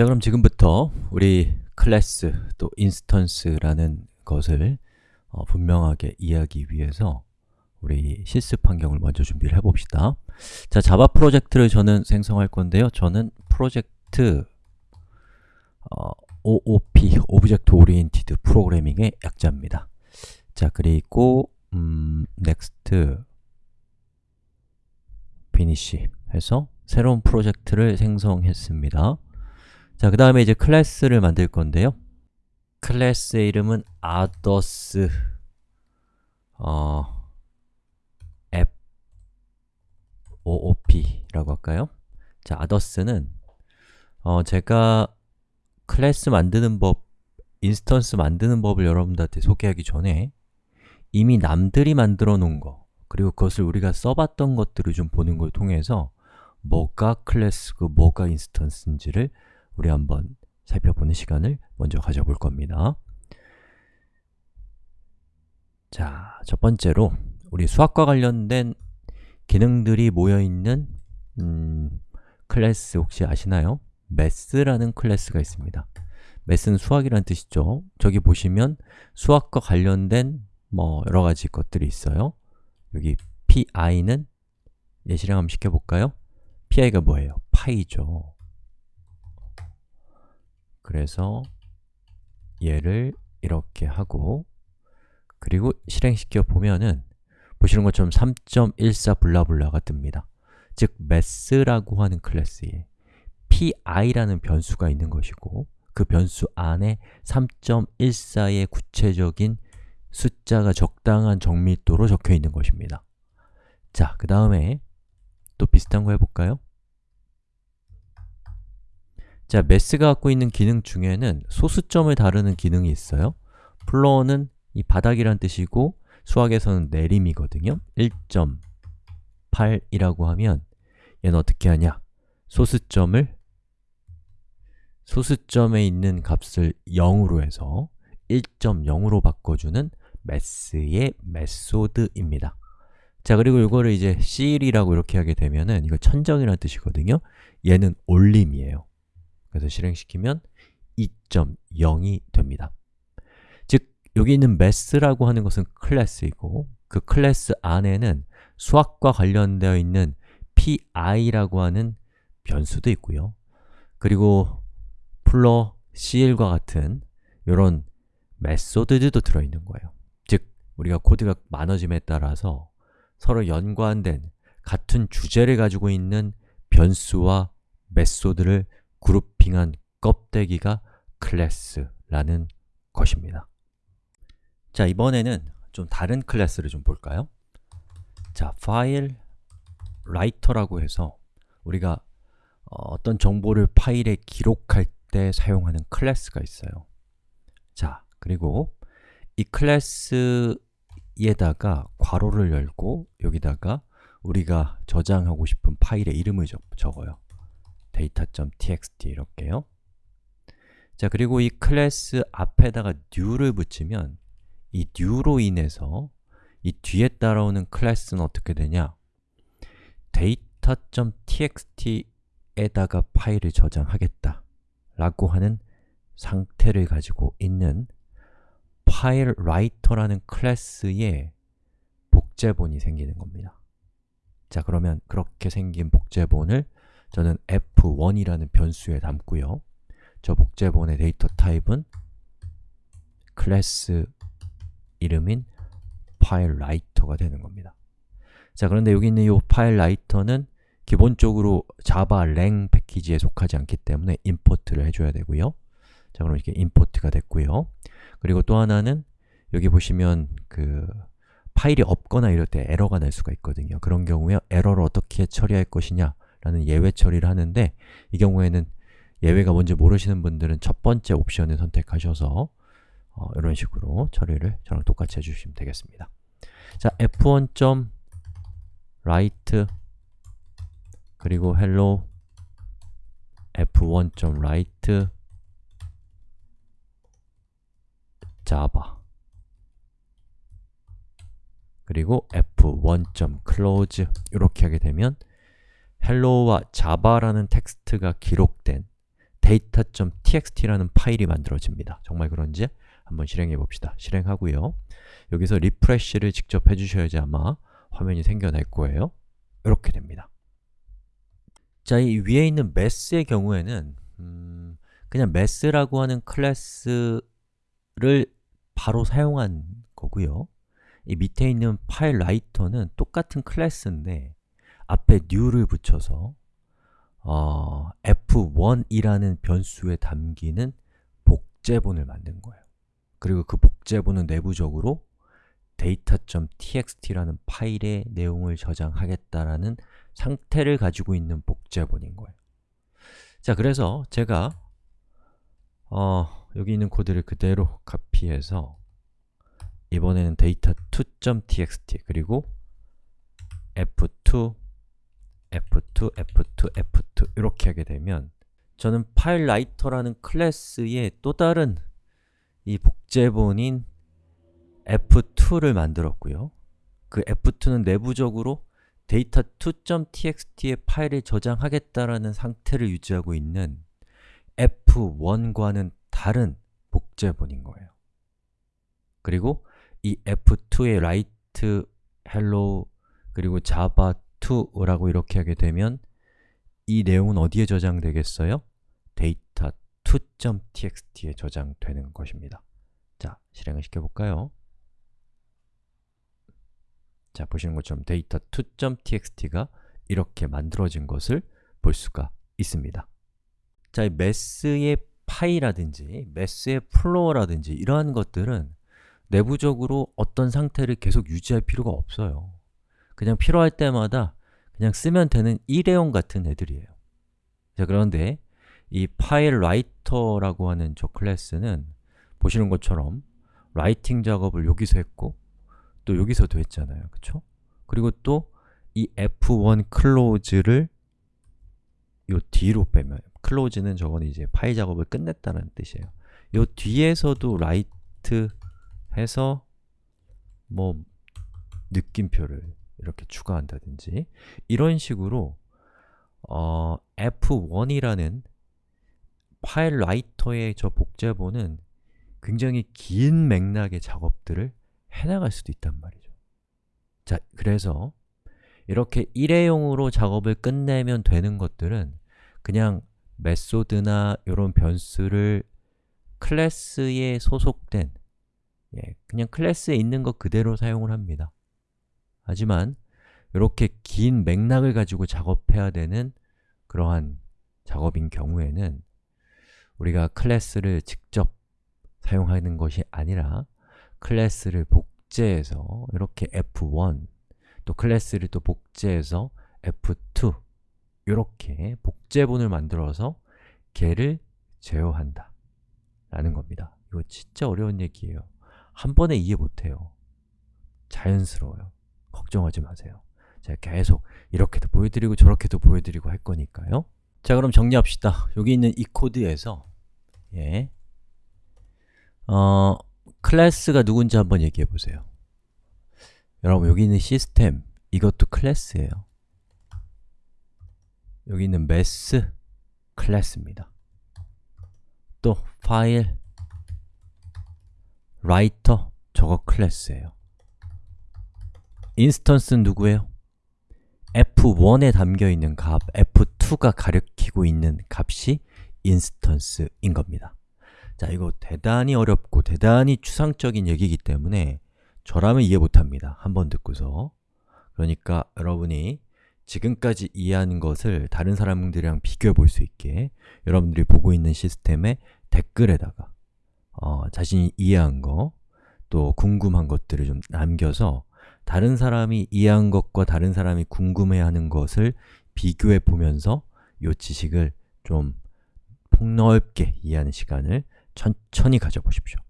자 그럼 지금부터 우리 클래스 또 instance라는 것을 어, 분명하게 이해하기 위해서 우리 실습 환경을 먼저 준비를 해봅시다. 자, Java 프로젝트를 저는 생성할 건데요. 저는 프로젝트 어, OOP, Object Oriented Programming의 약자입니다. 자, 그리고 음, Next Finish 해서 새로운 프로젝트를 생성했습니다 자, 그 다음에 이제 클래스를 만들 건데요 클래스의 이름은 others 어, app oop라고 할까요? 자, others는 어, 제가 클래스 만드는 법, instance 만드는 법을 여러분들한테 소개하기 전에 이미 남들이 만들어 놓은 거 그리고 그것을 우리가 써봤던 것들을 좀 보는 걸 통해서 뭐가 클래스고 뭐가 instance인지를 우리 한번 살펴보는 시간을 먼저 가져볼 겁니다 자, 첫 번째로 우리 수학과 관련된 기능들이 모여있는 음, 클래스 혹시 아시나요? Math라는 클래스가 있습니다 매스는 수학이라는 뜻이죠 저기 보시면 수학과 관련된 뭐 여러 가지 것들이 있어요 여기 pi는 예시를 한번 시켜볼까요? pi가 뭐예요? 파이죠 그래서 얘를 이렇게 하고 그리고 실행시켜 보면은 보시는 것처럼 3.14 블라블라가 뜹니다 즉, math라고 하는 클래스에 pi라는 변수가 있는 것이고 그 변수 안에 3.14의 구체적인 숫자가 적당한 정밀도로 적혀 있는 것입니다 자, 그 다음에 또 비슷한 거 해볼까요? 자, 매스가 갖고 있는 기능 중에는 소수점을 다루는 기능이 있어요. 플로어는 이 바닥이란 뜻이고 수학에서는 내림이거든요. 1.8이라고 하면 얘는 어떻게 하냐? 소수점을 소수점에 있는 값을 0으로 해서 1.0으로 바꿔주는 매스의 메소드입니다. 자, 그리고 이거를 이제 CL이라고 이렇게 하게 되면은 이거 천정이라는 뜻이거든요. 얘는 올림이에요 그래서 실행시키면 2.0이 됩니다. 즉, 여기 있는 math라고 하는 것은 클래스이고 그 클래스 안에는 수학과 관련되어 있는 pi라고 하는 변수도 있고요. 그리고 floor, ceil과 같은 이런 method들도 들어있는 거예요. 즉, 우리가 코드가 많아짐에 따라서 서로 연관된 같은 주제를 가지고 있는 변수와 method를 grouping한 껍데기가 클래스라는 것입니다. 자, 이번에는 좀 다른 클래스를 좀 볼까요? 자, FileWriter라고 해서 우리가 어, 어떤 정보를 파일에 기록할 때 사용하는 클래스가 있어요. 자, 그리고 이 클래스에다가 괄호를 열고 여기다가 우리가 저장하고 싶은 파일의 이름을 적, 적어요 data.txt 이렇게요 자, 그리고 이 클래스 앞에다가 new를 붙이면 이 new로 인해서 이 뒤에 따라오는 클래스는 어떻게 되냐? data.txt에다가 파일을 저장하겠다 라고 하는 상태를 가지고 있는 FileWriter라는 클래스의 복제본이 생기는 겁니다 자, 그러면 그렇게 생긴 복제본을 저는 f1이라는 변수에 담고요. 저 복제본의 데이터 타입은 클래스 이름인 FileWriter가 되는 겁니다. 자, 그런데 여기 있는 이 FileWriter는 기본적으로 Java lang 패키지에 속하지 않기 때문에 import를 해줘야 되고요. 자, 그럼 이렇게 import가 됐고요. 그리고 또 하나는 여기 보시면 그 파일이 없거나 이럴 때 에러가 날 수가 있거든요. 그런 경우에 에러를 어떻게 처리할 것이냐 라는 예외 처리를 하는데 이 경우에는 예외가 뭔지 모르시는 분들은 첫 번째 옵션을 선택하셔서 어, 이런 식으로 처리를 저랑 똑같이 해주시면 되겠습니다. 자, f1.write 그리고 hello f1.write java 그리고 f1.close 이렇게 하게 되면 hello와 java라는 텍스트가 기록된 data.txt라는 파일이 만들어집니다. 정말 그런지 한번 실행해 봅시다. 실행하고요. 여기서 refresh를 직접 해주셔야지 아마 화면이 생겨날 거예요. 이렇게 됩니다. 자, 이 위에 있는 Math의 경우에는 음, 그냥 Math라고 하는 클래스를 바로 사용한 거고요. 이 밑에 있는 파일 라이터는 똑같은 클래스인데 앞에 new를 붙여서 어, f1이라는 변수에 담기는 복제본을 만든 거예요. 그리고 그 복제본은 내부적으로 data.txt라는 파일의 내용을 저장하겠다라는 상태를 가지고 있는 복제본인 거예요. 자, 그래서 제가 어, 여기 있는 코드를 그대로 카피해서 이번에는 data2.txt 그리고 f2, f2, f2, f2 이렇게 하게 되면 저는 파일 라이터라는 클래스의 또 다른 이 복제본인 f2를 만들었고요. 그 f2는 내부적으로 data2.txt의 파일을 저장하겠다라는 상태를 유지하고 있는 f1과는 다른 복제본인 거예요. 그리고 이 f2의 write, hello, 그리고 java2라고 이렇게 하게 되면 이 내용은 어디에 저장되겠어요? data2.txt에 저장되는 것입니다. 자, 실행을 시켜볼까요? 자, 보시는 것처럼 data2.txt가 이렇게 만들어진 것을 볼 수가 있습니다. 자, 이 Math의 PI라든지 Math의 floor라든지 이러한 것들은 내부적으로 어떤 상태를 계속 유지할 필요가 없어요. 그냥 필요할 때마다 그냥 쓰면 되는 일회용 같은 애들이에요. 자, 그런데 이 FileWriter라고 하는 저 클래스는 보시는 것처럼 writing 작업을 여기서 했고 또 여기서도 했잖아요. 그쵸? 그리고 또 이 f1 close를 요 뒤로 빼면 close는 저건 이제 파일 작업을 끝냈다는 뜻이에요. 요 뒤에서도 write 해서 뭐 느낌표를 이렇게 추가한다든지 이런 식으로 어, f1이라는 파일 라이터의 저 복제본은 굉장히 긴 맥락의 작업들을 해나갈 수도 있단 말이죠. 자, 그래서 이렇게 일회용으로 작업을 끝내면 되는 것들은 그냥 메소드나 이런 변수를 클래스에 소속된 예, 그냥 클래스에 있는 것 그대로 사용을 합니다. 하지만 이렇게 긴 맥락을 가지고 작업해야 되는 그러한 작업인 경우에는 우리가 클래스를 직접 사용하는 것이 아니라 클래스를 복제해서 이렇게 f1 또 클래스를 또 복제해서 f2 이렇게 복제본을 만들어서 걔를 제어한다 라는 겁니다. 이거 진짜 어려운 얘기예요. 한 번에 이해 못해요. 자연스러워요. 걱정하지 마세요. 제가 계속 이렇게도 보여드리고 저렇게도 보여드리고 할 거니까요. 자, 그럼 정리합시다. 여기 있는 이 코드에서 예, 어, 클래스가 누군지 한번 얘기해 보세요. 여러분, 여기 있는 시스템, 이것도 클래스예요. 여기 있는 Math, 클래스입니다. 또 File, Writer, 저거 클래스예요. instance는 누구예요? f1에 담겨있는 값, f2가 가리키고 있는 값이 instance인 겁니다. 자, 이거 대단히 어렵고 대단히 추상적인 얘기이기 때문에 저라면 이해 못합니다. 한번 듣고서 그러니까 여러분이 지금까지 이해하는 것을 다른 사람들이랑 비교해 볼 수 있게 여러분들이 보고 있는 시스템의 댓글에다가 어, 자신이 이해한 거, 또 궁금한 것들을 좀 남겨서 다른 사람이 이해한 것과 다른 사람이 궁금해하는 것을 비교해 보면서 이 지식을 좀 폭넓게 이해하는 시간을 천천히 가져보십시오.